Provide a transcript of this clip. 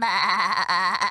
bà